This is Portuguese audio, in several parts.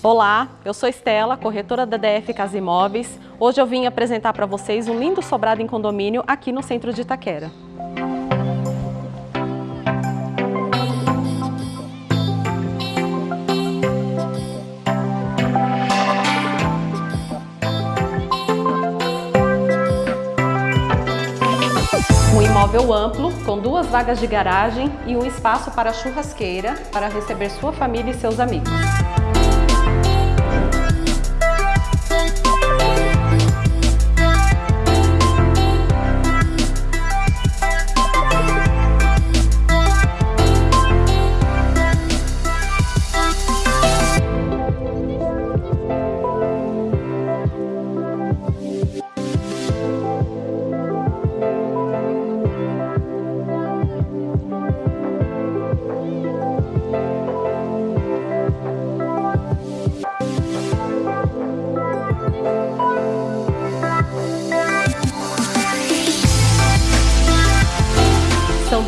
Olá, eu sou Estela, corretora da DF Casa Imóveis. Hoje eu vim apresentar para vocês um lindo sobrado em condomínio aqui no centro de Itaquera. Um imóvel amplo, com duas vagas de garagem e um espaço para churrasqueira para receber sua família e seus amigos.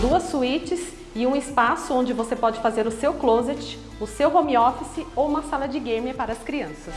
Duas suítes e um espaço onde você pode fazer o seu closet, o seu home office ou uma sala de game para as crianças.